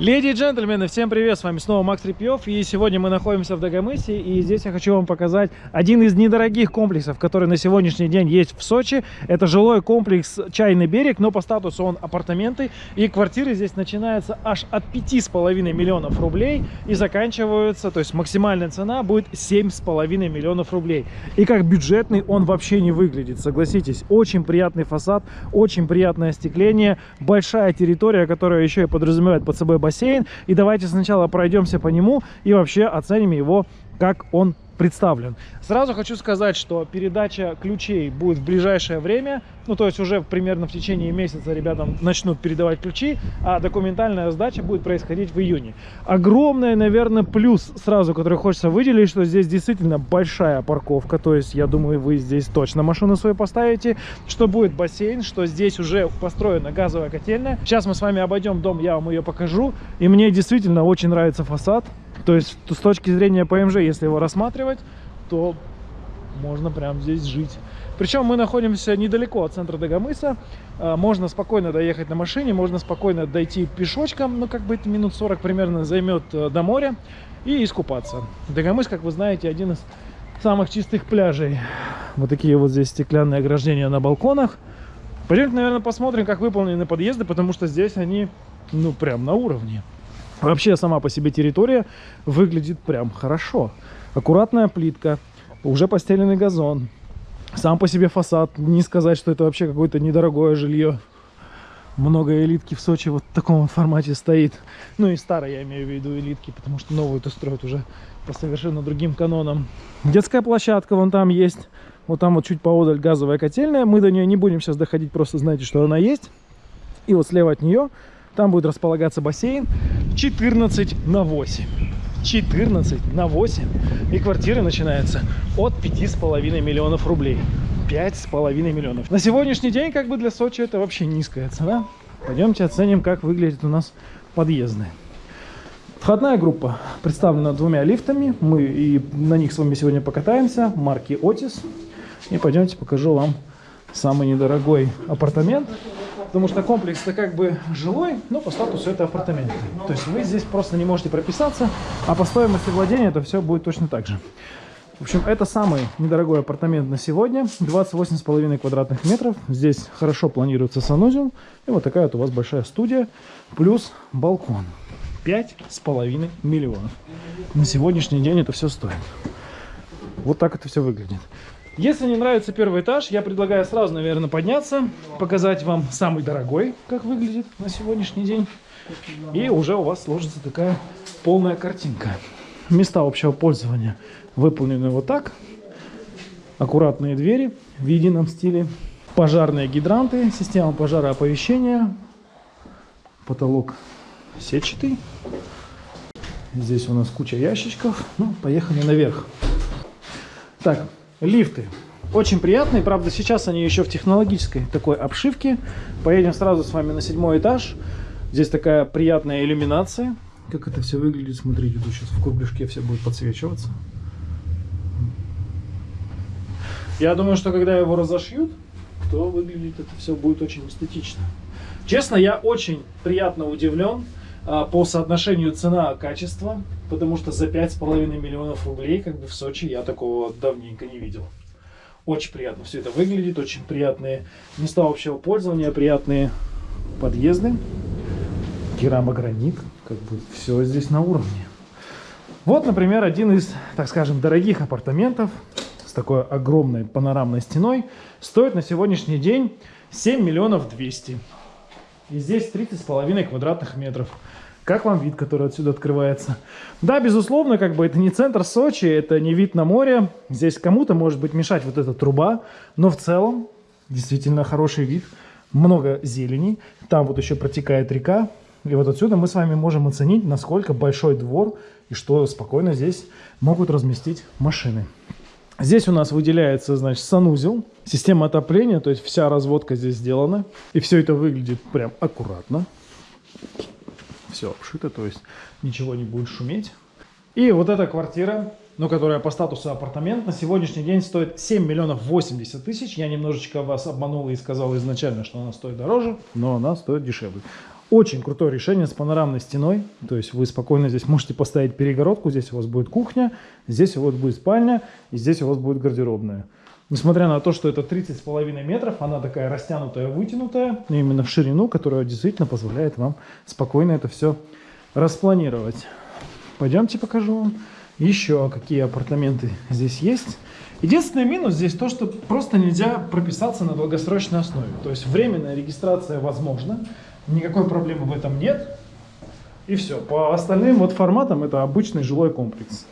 Леди и джентльмены, всем привет, с вами снова Макс Репьев, и сегодня мы находимся в Дагомысе, и здесь я хочу вам показать один из недорогих комплексов, который на сегодняшний день есть в Сочи. Это жилой комплекс «Чайный берег», но по статусу он апартаменты, и квартиры здесь начинаются аж от 5,5 миллионов рублей и заканчиваются, то есть максимальная цена будет 7,5 миллионов рублей. И как бюджетный он вообще не выглядит, согласитесь, очень приятный фасад, очень приятное остекление, большая территория, которая еще и подразумевает под собой бассейн. И давайте сначала пройдемся по нему и вообще оценим его, как он представлен. Сразу хочу сказать, что передача ключей будет в ближайшее время. Ну, то есть уже примерно в течение месяца ребятам начнут передавать ключи, а документальная сдача будет происходить в июне. Огромный, наверное, плюс сразу, который хочется выделить, что здесь действительно большая парковка. То есть, я думаю, вы здесь точно машину свою поставите. Что будет бассейн, что здесь уже построена газовая котельная. Сейчас мы с вами обойдем дом, я вам ее покажу. И мне действительно очень нравится фасад. То есть, с точки зрения ПМЖ, если его рассматривать, то можно прям здесь жить. Причем мы находимся недалеко от центра Дагомыса. А, можно спокойно доехать на машине, можно спокойно дойти пешочком, ну как бы это минут 40 примерно займет э, до моря и искупаться. Дагомыс, как вы знаете, один из самых чистых пляжей. Вот такие вот здесь стеклянные ограждения на балконах. Пойдемте, наверное, посмотрим, как выполнены подъезды, потому что здесь они, ну, прям на уровне. Вообще, сама по себе территория выглядит прям хорошо. Аккуратная плитка, уже постеленный газон. Сам по себе фасад. Не сказать, что это вообще какое-то недорогое жилье. Много элитки в Сочи вот в таком вот формате стоит. Ну и старые, я имею в виду, элитки, потому что новую-то строят уже по совершенно другим канонам. Детская площадка вон там есть. Вот там вот чуть поодаль газовая котельная. Мы до нее не будем сейчас доходить, просто знаете, что она есть. И вот слева от нее там будет располагаться бассейн 14 на 8. 14 на 8. И квартиры начинаются от 5,5 миллионов рублей. 5,5 миллионов. На сегодняшний день, как бы для Сочи, это вообще низкая цена. Пойдемте оценим, как выглядит у нас подъездные. Входная группа представлена двумя лифтами. Мы и на них с вами сегодня покатаемся. Марки Otis. И пойдемте покажу вам самый недорогой апартамент потому что комплекс это как бы жилой, но по статусу это апартаменты. То есть вы здесь просто не можете прописаться, а по стоимости владения это все будет точно так же. В общем, это самый недорогой апартамент на сегодня. 28,5 квадратных метров. Здесь хорошо планируется санузел. И вот такая вот у вас большая студия. Плюс балкон. 5,5 миллионов. На сегодняшний день это все стоит. Вот так это все выглядит. Если не нравится первый этаж, я предлагаю сразу, наверное, подняться, показать вам самый дорогой, как выглядит на сегодняшний день. И уже у вас сложится такая полная картинка. Места общего пользования выполнены вот так. Аккуратные двери в едином стиле. Пожарные гидранты, система пожарооповещения. Потолок сетчатый. Здесь у нас куча ящичков. Ну, поехали наверх. Так, Лифты. Очень приятные, правда, сейчас они еще в технологической такой обшивке. Поедем сразу с вами на седьмой этаж. Здесь такая приятная иллюминация. Как это все выглядит, смотрите, тут сейчас в кругляшке все будет подсвечиваться. Я думаю, что когда его разошьют, то выглядит это все будет очень эстетично. Честно, я очень приятно удивлен а, по соотношению цена-качество, потому что за 5,5 миллионов рублей как бы в Сочи я такого давненько не видел. Очень приятно все это выглядит, очень приятные места общего пользования, приятные подъезды, керамогранит, как бы все здесь на уровне. Вот, например, один из, так скажем, дорогих апартаментов с такой огромной панорамной стеной стоит на сегодняшний день 7 миллионов 200. И здесь 30,5 квадратных метров. Как вам вид, который отсюда открывается? Да, безусловно, как бы это не центр Сочи, это не вид на море. Здесь кому-то может быть мешать вот эта труба, но в целом действительно хороший вид. Много зелени, там вот еще протекает река. И вот отсюда мы с вами можем оценить, насколько большой двор и что спокойно здесь могут разместить машины. Здесь у нас выделяется, значит, санузел, система отопления, то есть вся разводка здесь сделана. И все это выглядит прям аккуратно все обшито, то есть ничего не будет шуметь. И вот эта квартира, ну, которая по статусу апартамент, на сегодняшний день стоит 7 миллионов 80 тысяч. Я немножечко вас обманул и сказал изначально, что она стоит дороже, но она стоит дешевле. Очень крутое решение с панорамной стеной. То есть вы спокойно здесь можете поставить перегородку. Здесь у вас будет кухня, здесь у вас будет спальня, и здесь у вас будет гардеробная. Несмотря на то, что это 30,5 метров, она такая растянутая, вытянутая, именно в ширину, которая действительно позволяет вам спокойно это все распланировать. Пойдемте покажу вам еще, какие апартаменты здесь есть. Единственный минус здесь то, что просто нельзя прописаться на долгосрочной основе. То есть временная регистрация возможна, никакой проблемы в этом нет. И все. По остальным вот форматам это обычный жилой комплекс.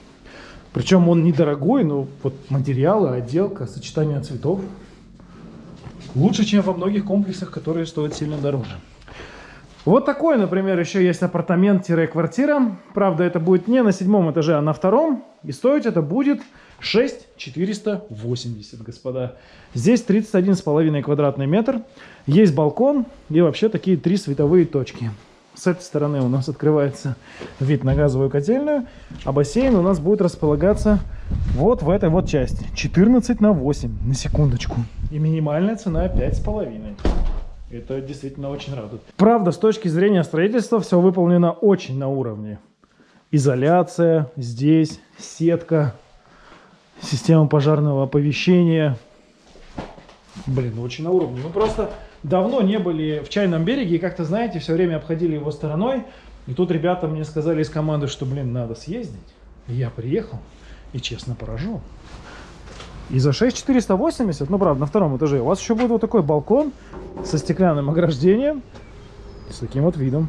Причем он недорогой, но вот материалы, отделка, сочетание цветов лучше, чем во многих комплексах, которые стоят сильно дороже. Вот такой, например, еще есть апартамент-квартира. Правда, это будет не на седьмом этаже, а на втором. И стоить это будет 6480, господа. Здесь 31,5 квадратный метр. Есть балкон и вообще такие три световые точки. С этой стороны у нас открывается вид на газовую котельную, а бассейн у нас будет располагаться вот в этой вот части. 14 на 8, на секундочку. И минимальная цена 5,5. Это действительно очень радует. Правда, с точки зрения строительства все выполнено очень на уровне. Изоляция здесь, сетка, система пожарного оповещения. Блин, очень на уровне. Мы просто давно не были в Чайном береге и как-то, знаете, все время обходили его стороной. И тут ребята мне сказали из команды, что, блин, надо съездить. И я приехал и честно поражен. И за 6480, ну правда, на втором этаже, у вас еще будет вот такой балкон со стеклянным ограждением, с таким вот видом.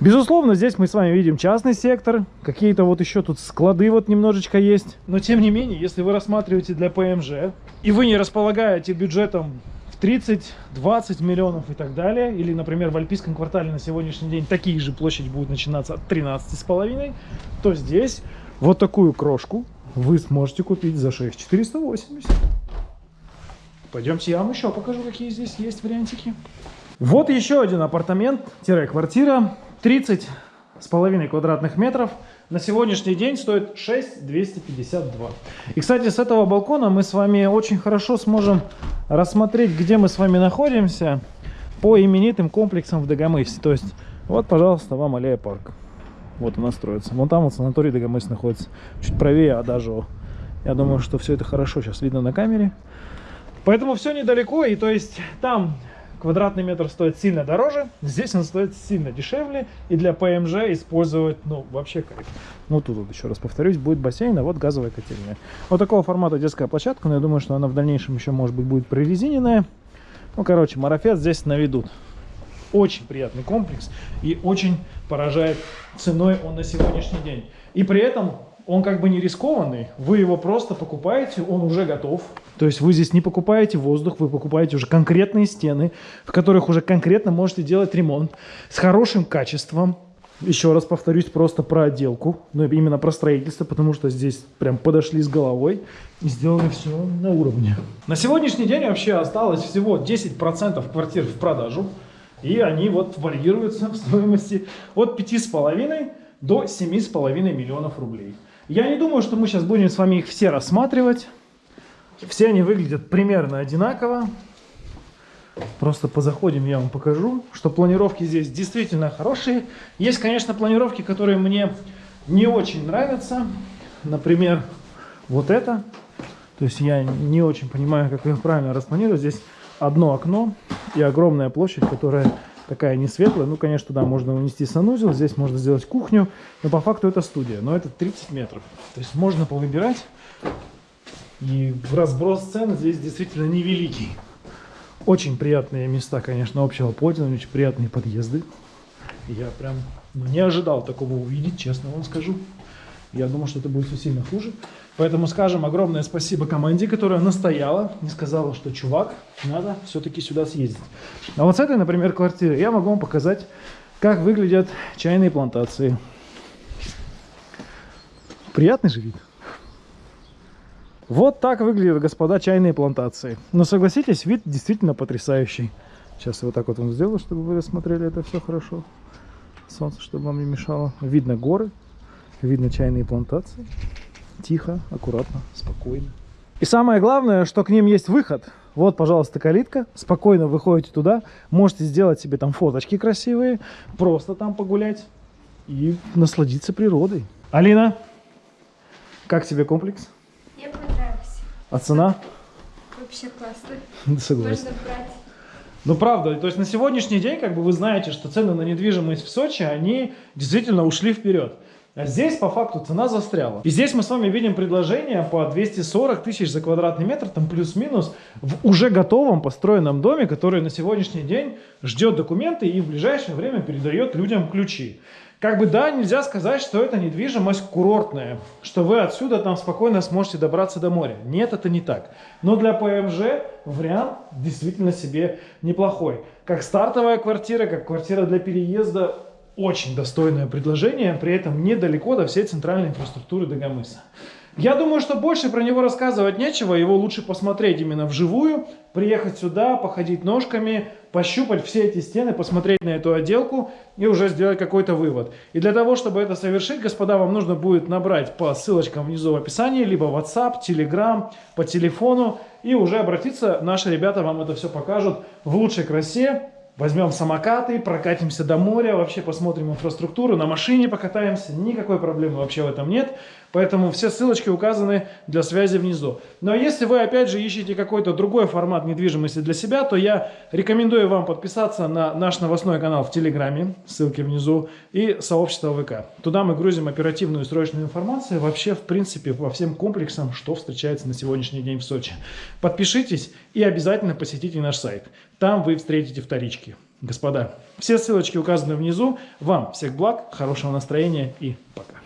Безусловно, здесь мы с вами видим частный сектор, какие-то вот еще тут склады вот немножечко есть. Но тем не менее, если вы рассматриваете для ПМЖ, и вы не располагаете бюджетом 30-20 миллионов и так далее. Или, например, в Альпийском квартале на сегодняшний день такие же площади будут начинаться от 13,5. То здесь вот такую крошку вы сможете купить за 6 480. Пойдемте я вам еще покажу, какие здесь есть вариантики. Вот еще один апартамент-квартира. 30 с половиной квадратных метров на сегодняшний день стоит 6 252. И, кстати, с этого балкона мы с вами очень хорошо сможем рассмотреть, где мы с вами находимся по именитым комплексам в Дагомысе. То есть, вот, пожалуйста, вам аллея парк. Вот она строится. Вон там вот санаторий Дагомыс находится. Чуть правее Адажево. Я думаю, что все это хорошо сейчас видно на камере. Поэтому все недалеко. И то есть там квадратный метр стоит сильно дороже, здесь он стоит сильно дешевле, и для ПМЖ использовать, ну, вообще кайф. Ну, тут вот еще раз повторюсь, будет бассейн, а вот газовая котельная. Вот такого формата детская площадка, но я думаю, что она в дальнейшем еще, может быть, будет прорезиненная. Ну, короче, марафет здесь наведут. Очень приятный комплекс и очень поражает ценой он на сегодняшний день. И при этом он как бы не рискованный, вы его просто покупаете, он уже готов. То есть вы здесь не покупаете воздух, вы покупаете уже конкретные стены, в которых уже конкретно можете делать ремонт с хорошим качеством. Еще раз повторюсь просто про отделку, но именно про строительство, потому что здесь прям подошли с головой и сделали все на уровне. На сегодняшний день вообще осталось всего 10% квартир в продажу, и они вот варьируются в стоимости от 5,5 до 7,5 миллионов рублей. Я не думаю, что мы сейчас будем с вами их все рассматривать. Все они выглядят примерно одинаково. Просто позаходим, я вам покажу, что планировки здесь действительно хорошие. Есть, конечно, планировки, которые мне не очень нравятся. Например, вот это. То есть я не очень понимаю, как их правильно распланировать. Здесь одно окно и огромная площадь, которая такая не светлая. Ну, конечно, да, можно унести санузел, здесь можно сделать кухню, но по факту это студия. Но это 30 метров. То есть можно повыбирать. И разброс цен здесь действительно невеликий. Очень приятные места, конечно, общего пользования, очень приятные подъезды. Я прям ну, не ожидал такого увидеть, честно вам скажу. Я думал, что это будет все сильно хуже. Поэтому скажем огромное спасибо команде, которая настояла, не сказала, что чувак, надо все-таки сюда съездить. А вот с этой, например, квартиры я могу вам показать, как выглядят чайные плантации. Приятный же вид. Вот так выглядят, господа, чайные плантации. Но согласитесь, вид действительно потрясающий. Сейчас я вот так вот вам сделаю, чтобы вы рассмотрели это все хорошо. Солнце, чтобы вам не мешало. Видно горы, видно чайные плантации. Тихо, аккуратно, спокойно. И самое главное, что к ним есть выход. Вот, пожалуйста, калитка. Спокойно выходите туда. Можете сделать себе там фоточки красивые. Просто там погулять и насладиться природой. Алина, как тебе комплекс? Понравился. А цена? Вообще классно. Согласен. Можно брать. Ну, правда, то есть на сегодняшний день, как бы вы знаете, что цены на недвижимость в Сочи, они действительно ушли вперед. А здесь, по факту, цена застряла. И здесь мы с вами видим предложение по 240 тысяч за квадратный метр, там плюс-минус, в уже готовом построенном доме, который на сегодняшний день ждет документы и в ближайшее время передает людям ключи. Как бы да, нельзя сказать, что это недвижимость курортная, что вы отсюда там спокойно сможете добраться до моря. Нет, это не так. Но для ПМЖ вариант действительно себе неплохой. Как стартовая квартира, как квартира для переезда, очень достойное предложение, при этом недалеко до всей центральной инфраструктуры Дагомыса. Я думаю, что больше про него рассказывать нечего, его лучше посмотреть именно вживую, приехать сюда, походить ножками, пощупать все эти стены, посмотреть на эту отделку и уже сделать какой-то вывод. И для того, чтобы это совершить, господа, вам нужно будет набрать по ссылочкам внизу в описании, либо WhatsApp, Telegram, по телефону, и уже обратиться, наши ребята вам это все покажут в лучшей красе, Возьмем самокаты, прокатимся до моря, вообще посмотрим инфраструктуру, на машине покатаемся, никакой проблемы вообще в этом нет. Поэтому все ссылочки указаны для связи внизу. Но если вы опять же ищете какой-то другой формат недвижимости для себя, то я рекомендую вам подписаться на наш новостной канал в Телеграме, ссылки внизу, и сообщество ВК. Туда мы грузим оперативную и срочную информацию вообще в принципе по всем комплексам, что встречается на сегодняшний день в Сочи. Подпишитесь и обязательно посетите наш сайт. Там вы встретите вторички. Господа, все ссылочки указаны внизу. Вам всех благ, хорошего настроения и пока.